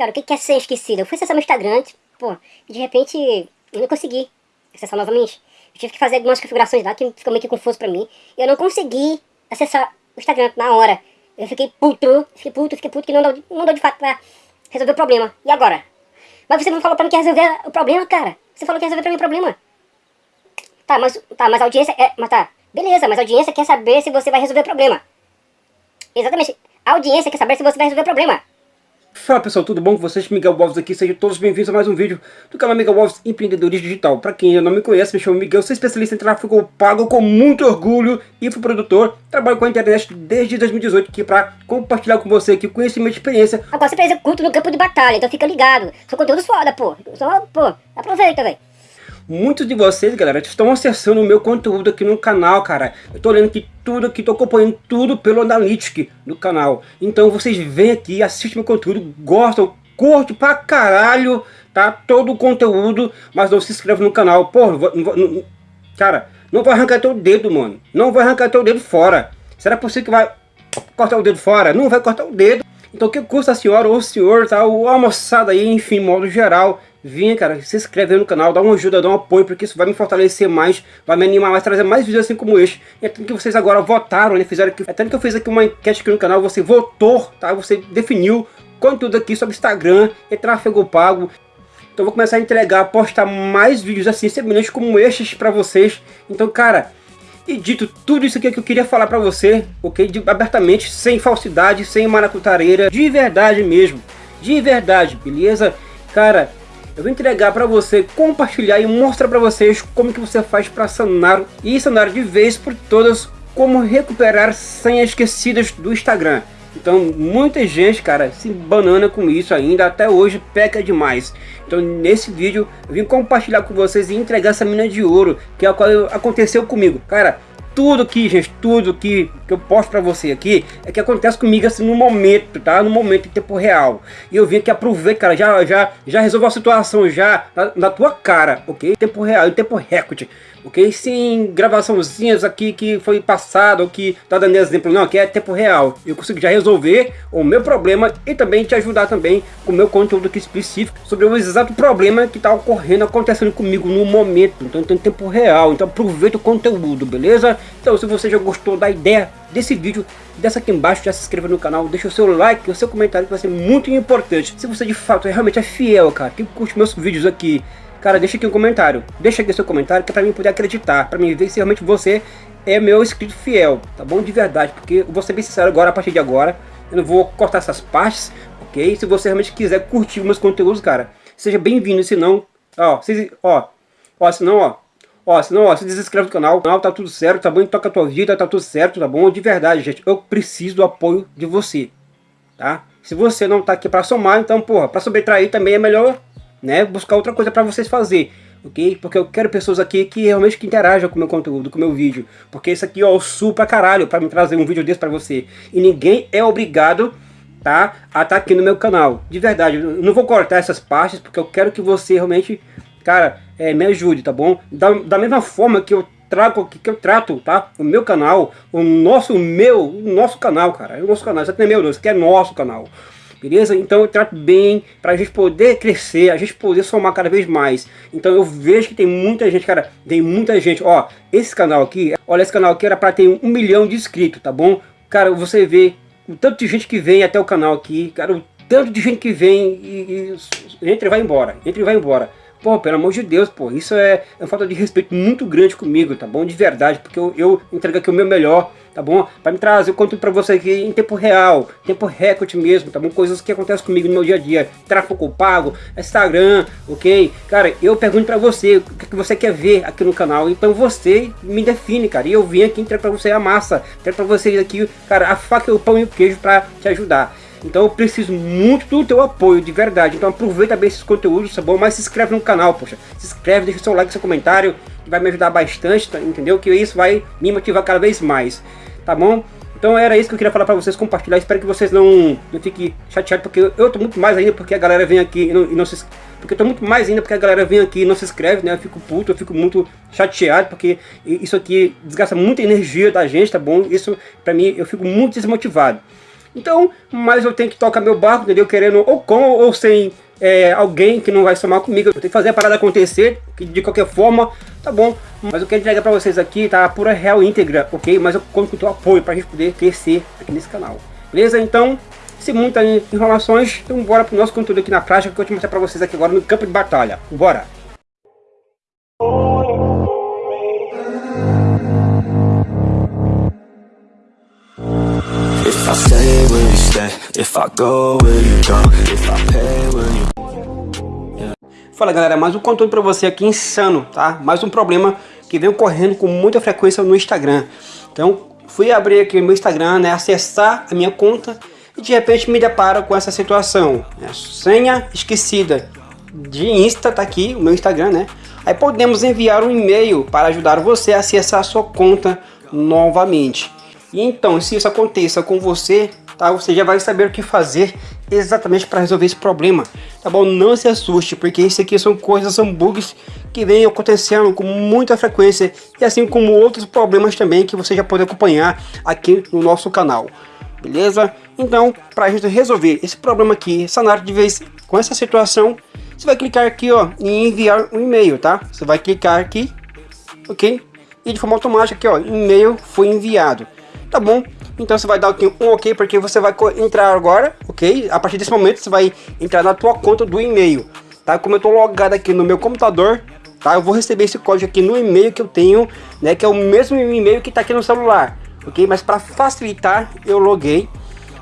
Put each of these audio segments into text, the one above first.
cara, o que é ser esquecido? Eu fui acessar meu Instagram, tipo, pô, e de repente eu não consegui acessar novamente. Eu tive que fazer algumas configurações lá que ficou meio que confuso pra mim. E eu não consegui acessar o Instagram na hora. Eu fiquei puto, fiquei puto, fiquei puto, que não deu, não deu de fato pra resolver o problema. E agora? Mas você não falou pra mim que ia resolver o problema, cara. Você falou que ia resolver pra mim o problema. Tá, mas, tá, mas a audiência é... Mas tá, beleza, mas a audiência quer saber se você vai resolver o problema. Exatamente. A audiência quer saber se você vai resolver o problema. Fala pessoal, tudo bom com vocês? Miguel Wolves aqui, sejam todos bem-vindos a mais um vídeo do canal Miguel Wolves Empreendedorismo Digital. Para quem ainda não me conhece, me chamo Miguel, sou especialista em tráfego pago com muito orgulho, infoprodutor, trabalho com a internet desde 2018 aqui para compartilhar com você aqui conhecimento e experiência. Agora você executa no campo de batalha, então fica ligado. São conteúdos foda, pô. Só, pô, aproveita, velho. Muitos de vocês, galera, estão acessando o meu conteúdo aqui no canal, cara. Eu tô olhando aqui tudo aqui, tô acompanhando tudo pelo Analytics do canal. Então vocês vêm aqui, assistem meu conteúdo, gostam, curte pra caralho, tá? Todo o conteúdo, mas não se inscreve no canal. Porra, não, não, cara, não vai arrancar teu dedo, mano. Não vai arrancar teu dedo fora. Será possível que vai cortar o dedo fora? Não vai cortar o dedo. Então o que custa a senhora ou o senhor, tá? Ou a moçada aí, enfim, modo geral Vinha, cara, se inscreve no canal, dá uma ajuda, dá um apoio, porque isso vai me fortalecer mais, vai me animar mais, trazer mais vídeos assim como este. E é tanto que vocês agora votaram, né, fizeram aqui, é tanto que eu fiz aqui uma enquete aqui no canal, você votou, tá, você definiu conteúdo aqui sobre Instagram e tráfego pago. Então vou começar a entregar, postar mais vídeos assim, semelhantes como estes pra vocês. Então, cara, e dito tudo isso aqui que eu queria falar pra você, ok? De, abertamente, sem falsidade, sem maracutareira, de verdade mesmo. De verdade, beleza? Cara, eu vou entregar para você, compartilhar e mostrar para vocês como que você faz para sanar e sanar de vez por todas como recuperar senhas esquecidas do Instagram. Então muita gente, cara, se banana com isso ainda, até hoje peca demais. Então nesse vídeo eu vim compartilhar com vocês e entregar essa mina de ouro, que é a qual aconteceu comigo. Cara, tudo aqui, gente, tudo que, que eu posto pra você aqui é que acontece comigo assim no momento, tá? No momento em tempo real. E eu vim aqui aproveitar, cara, já, já, já resolveu a situação já na, na tua cara, ok? Tempo real, em tempo recorde ok? Sem gravaçãozinhas aqui que foi passado, ou que tá dando exemplo, não, aqui é tempo real. Eu consigo já resolver o meu problema e também te ajudar também com o meu conteúdo aqui específico sobre o exato problema que tá ocorrendo, acontecendo comigo no momento. Então tem tempo real, então aproveita o conteúdo, beleza? Então se você já gostou da ideia desse vídeo, desce aqui embaixo, já se inscreva no canal, deixa o seu like, o seu comentário que vai ser muito importante. Se você de fato realmente é fiel, cara, que curte meus vídeos aqui, Cara, deixa aqui um comentário. Deixa aqui seu comentário que é pra mim poder acreditar. Pra mim ver se realmente você é meu inscrito fiel. Tá bom? De verdade. Porque eu vou ser bem sincero agora, a partir de agora. Eu não vou cortar essas partes, ok? Se você realmente quiser curtir meus conteúdos, cara, seja bem-vindo. Se não, ó, se, ó, ó, se não, ó, ó, se não, ó, se desinscreve no canal, canal tá tudo certo, tá bom? Toca a tua vida, tá tudo certo, tá bom? De verdade, gente, eu preciso do apoio de você, tá? Se você não tá aqui pra somar, então, porra, pra sobretrair também é melhor né? Buscar outra coisa para vocês fazer, ok? Porque eu quero pessoas aqui que realmente que interajam com o meu conteúdo, com o meu vídeo. Porque isso aqui, ó, pra caralho para me trazer um vídeo desse para você. E ninguém é obrigado, tá? A estar tá aqui no meu canal. De verdade, eu não vou cortar essas partes porque eu quero que você realmente, cara, é, me ajude, tá bom? Da, da mesma forma que eu trago que, que eu trato, tá? O meu canal, o nosso, meu, o nosso canal, cara. O nosso canal, isso aqui não é meu, isso aqui é nosso canal beleza? Então eu trato bem para a gente poder crescer, a gente poder somar cada vez mais. Então eu vejo que tem muita gente, cara, tem muita gente, ó, esse canal aqui, olha, esse canal aqui era para ter um milhão de inscritos, tá bom? Cara, você vê o tanto de gente que vem até o canal aqui, cara, o tanto de gente que vem e, e entra e vai embora, entra e vai embora. Pô, pelo amor de Deus, pô, isso é, é uma falta de respeito muito grande comigo, tá bom? De verdade, porque eu, eu entrego aqui o meu melhor, tá bom? Para me trazer o conteúdo para você aqui em tempo real, tempo recorde mesmo, tá bom? Coisas que acontecem comigo no meu dia a dia, tráfego pago, Instagram, ok? Cara, eu pergunto para você o que, que você quer ver aqui no canal, então você me define, cara, e eu vim aqui entregar para você a massa, entregar para vocês aqui, cara, a faca, o pão e o queijo para te ajudar. Então eu preciso muito do teu apoio, de verdade. Então aproveita bem esses conteúdos, tá bom? Mas se inscreve no canal, poxa. Se inscreve, deixa seu like, seu comentário, que vai me ajudar bastante, tá? entendeu? Que isso vai me motivar cada vez mais, tá bom? Então era isso que eu queria falar pra vocês, compartilhar. Espero que vocês não, não fiquem chateados, porque eu, tô muito mais ainda porque a galera vem aqui e não, e não se... Porque eu tô muito mais ainda porque a galera vem aqui e não se inscreve, né? Eu fico puto, eu fico muito chateado, porque isso aqui desgasta muita energia da gente, tá bom? Isso, pra mim, eu fico muito desmotivado. Então, mas eu tenho que tocar meu barco, entendeu? Querendo ou com ou sem é, alguém que não vai somar comigo. Eu tenho que fazer a parada acontecer, que de qualquer forma, tá bom. Mas eu quero entregar pra vocês aqui, tá? Pura real íntegra, ok? Mas eu conto com o teu apoio pra gente poder crescer aqui nesse canal. Beleza? Então, sem muitas informações, então bora pro nosso conteúdo aqui na prática, que eu vou te mostrar pra vocês aqui agora no campo de batalha. Bora! I stay, you stay? If I go, you go? If I pay, you... Fala galera, mais um conteúdo pra você aqui insano, tá? Mais um problema que vem ocorrendo com muita frequência no Instagram. Então, fui abrir aqui o meu Instagram, né? Acessar a minha conta e de repente me deparo com essa situação. Né? Senha esquecida de Insta, tá aqui o meu Instagram, né? Aí podemos enviar um e-mail para ajudar você a acessar a sua conta novamente. E então, se isso aconteça com você, tá? Você já vai saber o que fazer exatamente para resolver esse problema, tá bom? Não se assuste, porque isso aqui são coisas, são bugs que vem acontecendo com muita frequência e assim como outros problemas também que você já pode acompanhar aqui no nosso canal, beleza? Então, para a gente resolver esse problema aqui, sanar de vez com essa situação, você vai clicar aqui ó, em enviar um e-mail, tá? Você vai clicar aqui, ok? E de forma automática aqui ó, e-mail foi enviado tá bom? Então você vai dar aqui um ok, porque você vai entrar agora, ok? A partir desse momento você vai entrar na tua conta do e-mail, tá? Como eu tô logado aqui no meu computador, tá? Eu vou receber esse código aqui no e-mail que eu tenho, né? Que é o mesmo e-mail que tá aqui no celular, ok? Mas para facilitar, eu loguei,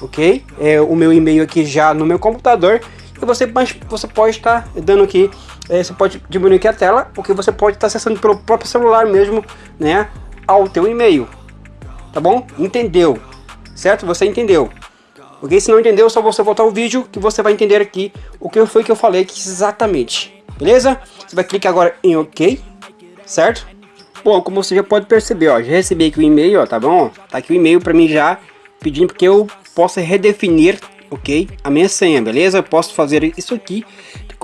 ok? É o meu e-mail aqui já no meu computador. E você, você pode estar tá dando aqui, é, você pode diminuir aqui a tela, porque você pode estar tá acessando pelo próprio celular mesmo, né? Ao teu e-mail, tá bom? Entendeu, certo? Você entendeu. Ok? Se não entendeu, só você voltar o vídeo que você vai entender aqui o que foi que eu falei exatamente. Beleza? Você vai clicar agora em OK, certo? Bom, como você já pode perceber, ó, já recebi aqui o e-mail, ó, tá bom? Tá aqui o e-mail para mim já pedindo que eu possa redefinir, ok? A minha senha, beleza? Eu posso fazer isso aqui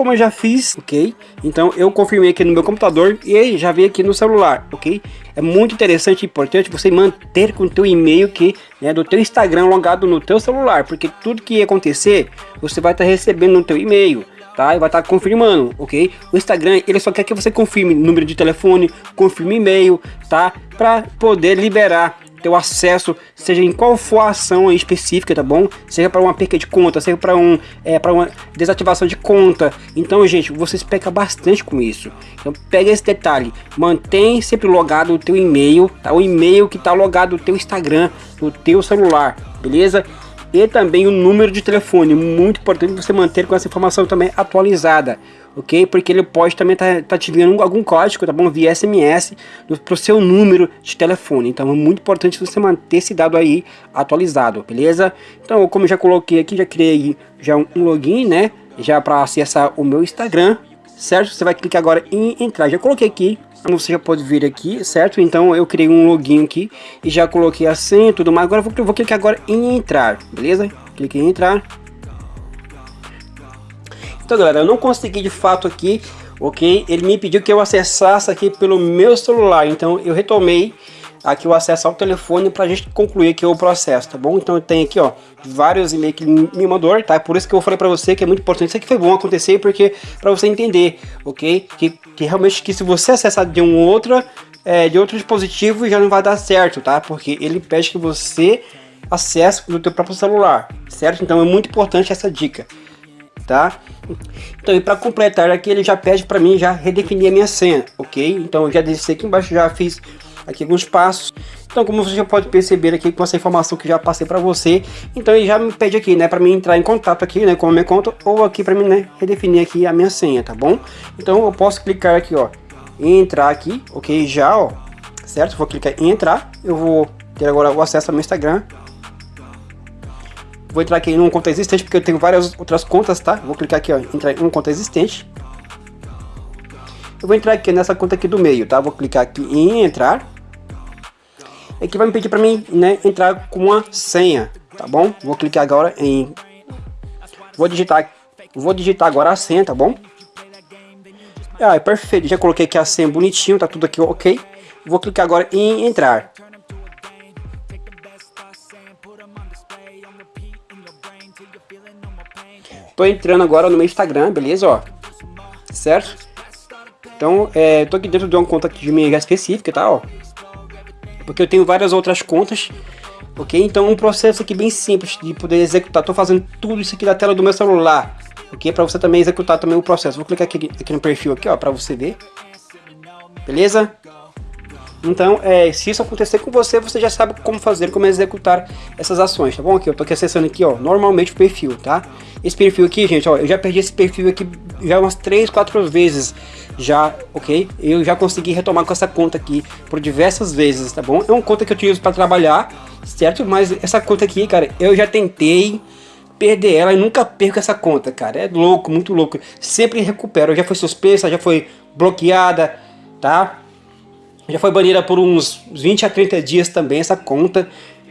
como eu já fiz, ok? Então eu confirmei aqui no meu computador e aí já veio aqui no celular, ok? É muito interessante e importante você manter com o teu e-mail que né, do teu Instagram logado no teu celular, porque tudo que acontecer, você vai estar tá recebendo no teu e-mail. Tá? E vai estar tá confirmando, ok? O Instagram, ele só quer que você confirme número de telefone, confirme e-mail, tá? Para poder liberar teu acesso, seja em qual for a ação específica, tá bom? Seja para uma perca de conta, seja para um, é, para uma desativação de conta. Então, gente, vocês pecam bastante com isso. Então, pega esse detalhe, mantém sempre logado o teu e-mail, tá? O e-mail que tá logado no teu Instagram, no teu celular, beleza? E também o número de telefone, muito importante você manter com essa informação também atualizada, ok? Porque ele pode também estar tá, tá te enviando algum código, tá bom? Via SMS para o seu número de telefone, então é muito importante você manter esse dado aí atualizado, beleza? Então, como já coloquei aqui, já criei já um login, né? Já para acessar o meu Instagram, certo? Você vai clicar agora em entrar, já coloquei aqui você já pode ver aqui, certo? Então eu criei um login aqui e já coloquei a senha e tudo mais. Agora eu vou, vou clicar agora em entrar, beleza? Cliquei em entrar. Então galera, eu não consegui de fato aqui, ok? Ele me pediu que eu acessasse aqui pelo meu celular, então eu retomei aqui o acesso ao telefone para a gente concluir aqui o processo, tá bom? Então tem aqui, ó, vários e-mails que me mandou, tá? Por isso que eu falei para você que é muito importante. Isso aqui foi bom acontecer porque para você entender, ok? Que, que realmente que se você acessar de um outro, é, de outro dispositivo já não vai dar certo, tá? Porque ele pede que você acesse no teu próprio celular, certo? Então é muito importante essa dica, tá? Então, e para completar aqui, ele já pede para mim já redefinir a minha senha, ok? Então, eu já desci aqui embaixo, já fiz aqui alguns passos. Então, como você já pode perceber aqui com essa informação que já passei para você, então ele já me pede aqui, né, para mim entrar em contato aqui, né, com a minha conta ou aqui para mim, né, redefinir aqui a minha senha, tá bom? Então, eu posso clicar aqui, ó, entrar aqui, ok, já, ó, certo? Vou clicar em entrar, eu vou ter agora o acesso ao meu Instagram. Vou entrar aqui em uma conta existente, porque eu tenho várias outras contas, tá? Vou clicar aqui, ó, entrar em uma conta existente. Eu vou entrar aqui nessa conta aqui do meio, tá? Vou clicar aqui em entrar. Aqui vai me pedir para mim, né, entrar com uma senha, tá bom? Vou clicar agora em... Vou digitar, vou digitar agora a senha, tá bom? Ah, é perfeito, já coloquei aqui a senha bonitinho, tá tudo aqui ok. Vou clicar agora em entrar. tô entrando agora no meu Instagram, beleza, ó. Certo? Então, é, tô aqui dentro de uma conta de minha específica, tá, ó. Porque eu tenho várias outras contas, ok? Então, um processo aqui bem simples de poder executar. Tô fazendo tudo isso aqui da tela do meu celular, ok? Para você também executar também o processo. Vou clicar aqui, aqui no perfil aqui, ó, para você ver. Beleza? Então, é, se isso acontecer com você, você já sabe como fazer, como executar essas ações, tá bom? Aqui, eu tô aqui acessando aqui, ó, normalmente o perfil, tá? Esse perfil aqui, gente, ó, eu já perdi esse perfil aqui já umas 3, 4 vezes já, ok? Eu já consegui retomar com essa conta aqui por diversas vezes, tá bom? É uma conta que eu utilizo para trabalhar, certo? Mas essa conta aqui, cara, eu já tentei perder ela e nunca perco essa conta, cara. É louco, muito louco. Sempre recupero. Já foi suspensa, já foi bloqueada, tá? Já foi banida por uns 20 a 30 dias também essa conta,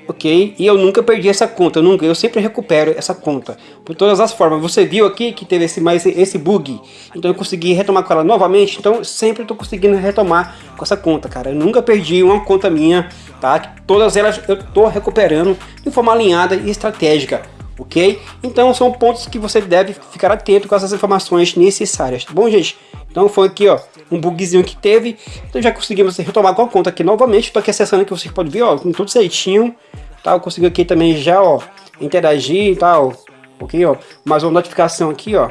ok? E eu nunca perdi essa conta, eu, nunca, eu sempre recupero essa conta, por todas as formas. Você viu aqui que teve esse, mais esse bug, então eu consegui retomar com ela novamente, então sempre estou conseguindo retomar com essa conta, cara. Eu nunca perdi uma conta minha, tá? Todas elas eu estou recuperando de forma alinhada e estratégica ok? Então são pontos que você deve ficar atento com essas informações necessárias, tá bom, gente? Então foi aqui, ó, um bugzinho que teve, então já conseguimos retomar com a conta aqui novamente, estou aqui acessando aqui, vocês podem ver, ó, com tudo certinho, tá? Eu consigo aqui também já, ó, interagir e tal, ok, ó, mais uma notificação aqui, ó,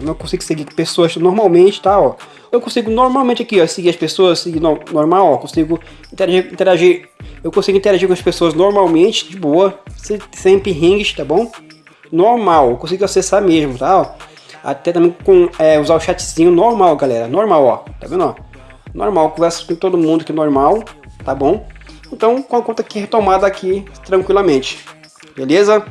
eu consigo seguir pessoas normalmente, tá, ó, eu consigo normalmente aqui, ó, seguir as pessoas, seguir no, normal, ó, consigo interagir, interagir, eu consigo interagir com as pessoas normalmente, de boa, sem, sem perrengues, tá bom? Normal, eu consigo acessar mesmo, tá, ó, até também com, é, usar o chatzinho normal, galera, normal, ó, tá vendo, ó, normal, conversa com todo mundo aqui normal, tá bom? Então, com a conta aqui retomada aqui, tranquilamente, beleza?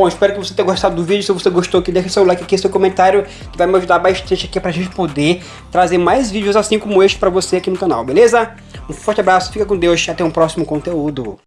Bom, espero que você tenha gostado do vídeo. Se você gostou, que deixe seu like aqui, seu comentário, que vai me ajudar bastante aqui pra gente poder trazer mais vídeos assim como este pra você aqui no canal, beleza? Um forte abraço, fica com Deus, até um próximo conteúdo.